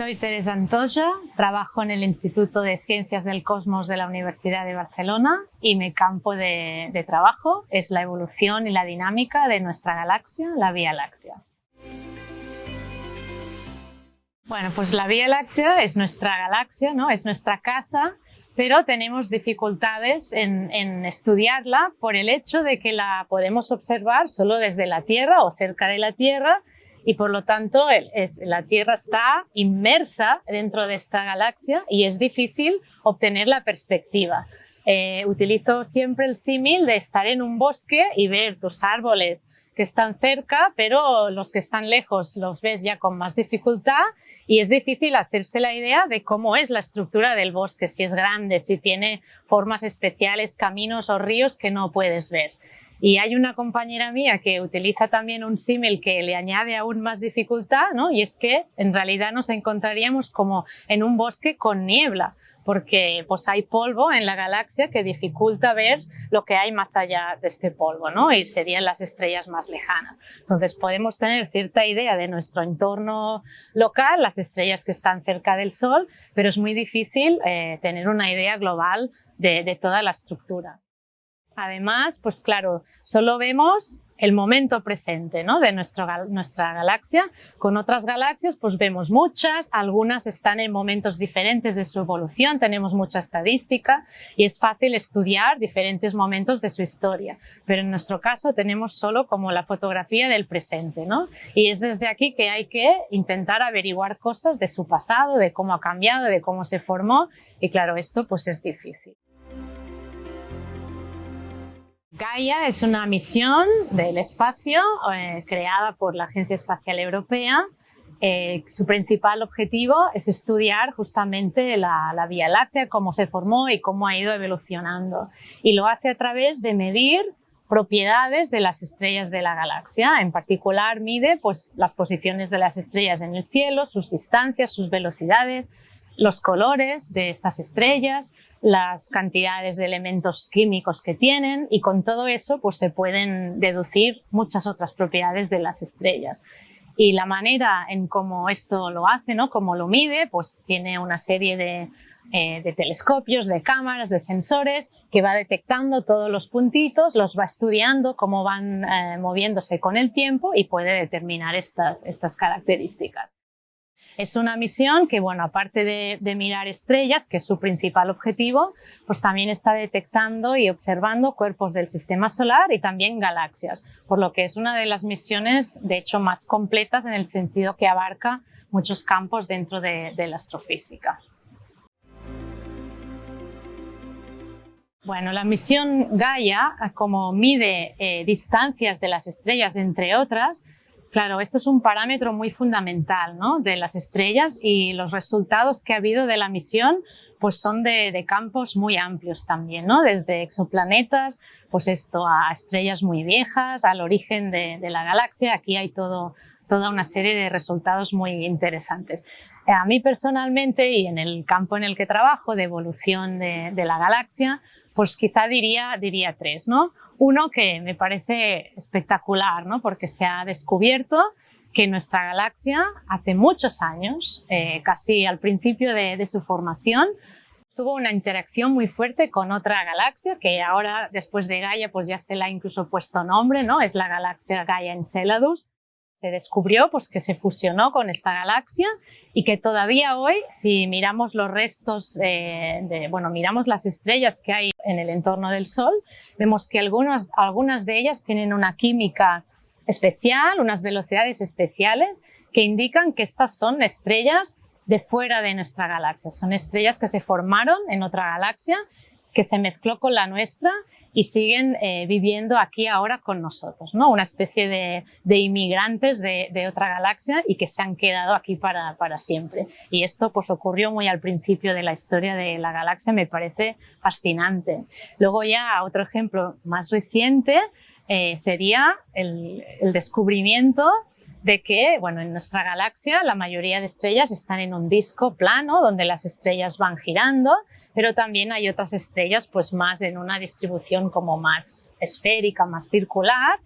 Soy Teresa Antoya, trabajo en el Instituto de Ciencias del Cosmos de la Universidad de Barcelona y mi campo de, trabajo es la evolución y la dinámica de nuestra galaxia, la Vía Láctea. Bueno, pues la Vía Láctea es nuestra galaxia, ¿no? es nuestra casa, pero tenemos dificultades en, estudiarla por el hecho de que la podemos observar solo desde la Tierra o cerca de la Tierra y por lo tanto es, la Tierra está inmersa dentro de esta galaxia y es difícil obtener la perspectiva. Eh, utilizo siempre el símil de estar en un bosque y ver tus árboles que están cerca, pero los que están lejos los ves ya con más dificultad y es difícil hacerse la idea de cómo es la estructura del bosque, si es grande, si tiene formas especiales, caminos o ríos que no puedes ver. Y hay una compañera mía que utiliza también un símil que le añade aún más dificultad, ¿no? y es que en realidad nos encontraríamos como en un bosque con niebla, porque pues hay polvo en la galaxia que dificulta ver lo que hay más allá de este polvo, ¿no? y serían las estrellas más lejanas. Entonces podemos tener cierta idea de nuestro entorno local, las estrellas que están cerca del Sol, pero es muy difícil eh, tener una idea global de, de toda la estructura. Además, pues claro, solo vemos el momento presente ¿no? de nuestra galaxia. Con otras galaxias pues vemos muchas, algunas están en momentos diferentes de su evolución, tenemos mucha estadística y es fácil estudiar diferentes momentos de su historia. Pero en nuestro caso tenemos solo como la fotografía del presente ¿no? y es desde aquí que hay que intentar averiguar cosas de su pasado, de cómo ha cambiado, de cómo se formó y claro, esto pues es difícil. Gaia es una misión del espacio eh, creada por la Agencia Espacial Europea. Eh, su principal objetivo es estudiar justamente la, la, Vía Láctea, cómo se formó y cómo ha ido evolucionando. Y lo hace a través de medir propiedades de las estrellas de la galaxia. En particular mide pues, las posiciones de las estrellas en el cielo, sus distancias, sus velocidades, los colores de estas estrellas, las cantidades de elementos químicos que tienen y con todo eso pues se pueden deducir muchas otras propiedades de las estrellas. Y la manera en cómo esto lo hace, ¿no? cómo lo mide, pues tiene una serie de, eh, telescopios, de cámaras, de sensores que va detectando todos los puntitos, los va estudiando cómo van eh, moviéndose con el tiempo y puede determinar estas, estas características. Es una misión que, bueno, aparte de, mirar estrellas, que es su principal objetivo, pues también está detectando y observando cuerpos del sistema solar y también galaxias, por lo que es una de las misiones, de hecho, más completas en el sentido que abarca muchos campos dentro de, la astrofísica. Bueno, la misión Gaia, como mide eh, distancias de las estrellas, entre otras, Claro, esto es un parámetro muy fundamental ¿no? de las estrellas y los resultados que ha habido de la misión pues son de, campos muy amplios también, ¿no? desde exoplanetas, pues esto a estrellas muy viejas, al origen de, la galaxia, aquí hay toda una serie de resultados muy interesantes. A mí personalmente y en el campo en el que trabajo de evolución de la galaxia, pues quizá diría, diría tres, ¿no? Uno que me parece espectacular, ¿no? porque se ha descubierto que nuestra galaxia hace muchos años, eh, casi al principio de, su formación, tuvo una interacción muy fuerte con otra galaxia que ahora después de Gaia pues ya se le ha incluso puesto nombre, ¿no? es la galaxia Gaia Enceladus se descubrió pues, que se fusionó con esta galaxia y que todavía hoy, si miramos los restos, eh, de, bueno, miramos las estrellas que hay en el entorno del Sol, vemos que algunas, algunas de ellas tienen una química especial, unas velocidades especiales que indican que estas son estrellas de fuera de nuestra galaxia. Son estrellas que se formaron en otra galaxia, que se mezcló con la nuestra y siguen eh, viviendo aquí ahora con nosotros, ¿no? una especie de, inmigrantes de, otra galaxia y que se han quedado aquí para, para, siempre. Y esto pues, ocurrió muy al principio de la historia de la galaxia, me parece fascinante. Luego ya otro ejemplo más reciente eh, sería el, el descubrimiento de que bueno, en nuestra galaxia la mayoría de estrellas están en un disco plano donde las estrellas van girando, pero también hay otras estrellas pues más en una distribución como más esférica, más circular.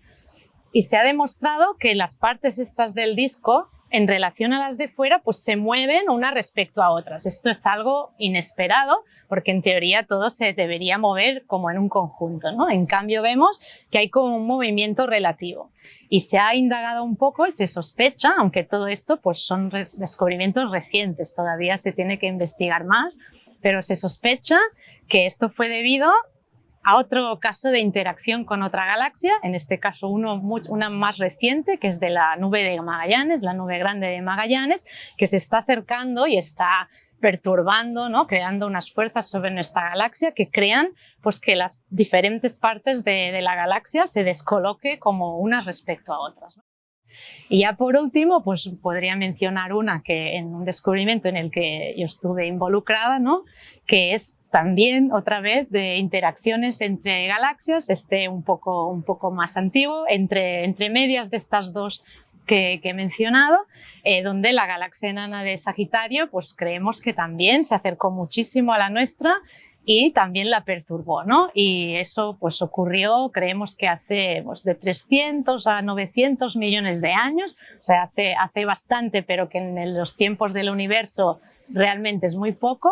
Y se ha demostrado que las partes estas del disco en relación a las de fuera, pues se mueven unas respecto a otras. Esto es algo inesperado, porque en teoría todo se debería mover como en un conjunto, ¿no? En cambio vemos que hay como un movimiento relativo. Y se ha indagado un poco y se sospecha, aunque todo esto pues son descubrimientos recientes, todavía se tiene que investigar más, pero se sospecha que esto fue debido a otro caso de interacción con otra galaxia, en este caso uno, una más reciente, que es de la nube de Magallanes, la nube grande de Magallanes, que se está acercando y está perturbando, creando unas fuerzas sobre nuestra galaxia que crean pues, que las diferentes partes de la galaxia se descoloque como unas respecto a otras. Y ya por último, pues podría mencionar una que en un descubrimiento en el que yo estuve involucrada, ¿no? que es también otra vez de interacciones entre galaxias, este un poco, un poco más antiguo, entre, entre medias de estas dos que, he mencionado, eh, donde la galaxia enana de Sagitario pues creemos que también se acercó muchísimo a la nuestra y también la perturbó, ¿no? Y eso pues ocurrió, creemos que hace pues, de 300 a 900 millones de años, o sea, hace, hace bastante, pero que en los tiempos del universo realmente es muy poco.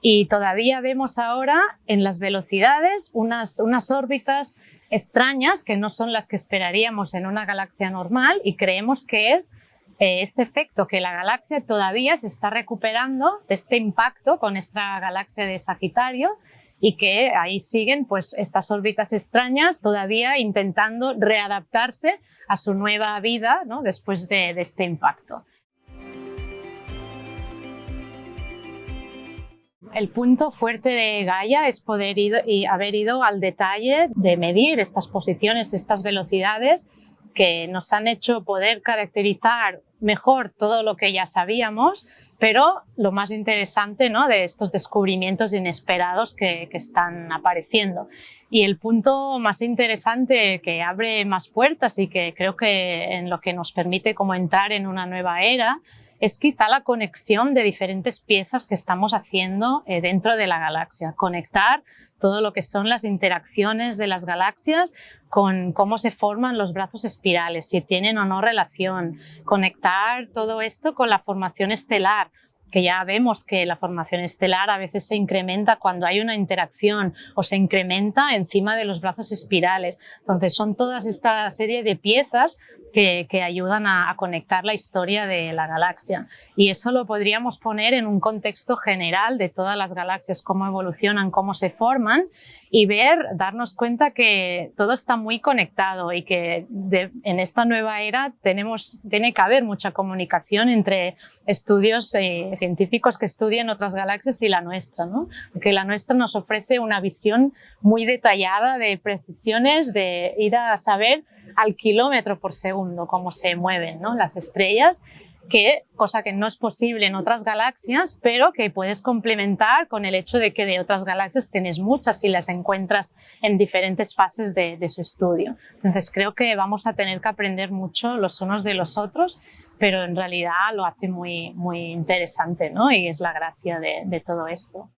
Y todavía vemos ahora en las velocidades unas, unas órbitas extrañas que no son las que esperaríamos en una galaxia normal y creemos que es este efecto que la galaxia todavía se está recuperando de este impacto con esta galaxia de Sagitario y que ahí siguen pues estas órbitas extrañas todavía intentando readaptarse a su nueva vida después de, este impacto. El punto fuerte de Gaia es poder y haber ido al detalle de medir estas posiciones, estas velocidades que nos han hecho poder caracterizar mejor todo lo que ya sabíamos, pero lo más interesante ¿no? de estos descubrimientos inesperados que, están apareciendo. Y el punto más interesante que abre más puertas y que creo que en lo que nos permite como entrar en una nueva era es quizá la conexión de diferentes piezas que estamos haciendo eh, dentro de la galaxia. Conectar todo lo que son las interacciones de las galaxias con cómo se forman los brazos espirales, si tienen o no relación. Conectar todo esto con la formación estelar, que ya vemos que la formación estelar a veces se incrementa cuando hay una interacción o se incrementa encima de los brazos espirales. Entonces son todas esta serie de piezas que, ayudan a, conectar la historia de la galaxia. Y eso lo podríamos poner en un contexto general de todas las galaxias, cómo evolucionan, cómo se forman y ver, darnos cuenta que todo está muy conectado y que en esta nueva era tenemos, tiene que haber mucha comunicación entre estudios eh, científicos que estudian otras galaxias y la nuestra, ¿no? porque la nuestra nos ofrece una visión muy detallada de precisiones, de ir a saber al kilómetro por segundo cómo se mueven ¿no? las estrellas que, cosa que no es posible en otras galaxias, pero que puedes complementar con el hecho de que de otras galaxias tienes muchas y las encuentras en diferentes fases de, su estudio. Entonces creo que vamos a tener que aprender mucho los unos de los otros, pero en realidad lo hace muy, muy interesante ¿no? y es la gracia de todo esto.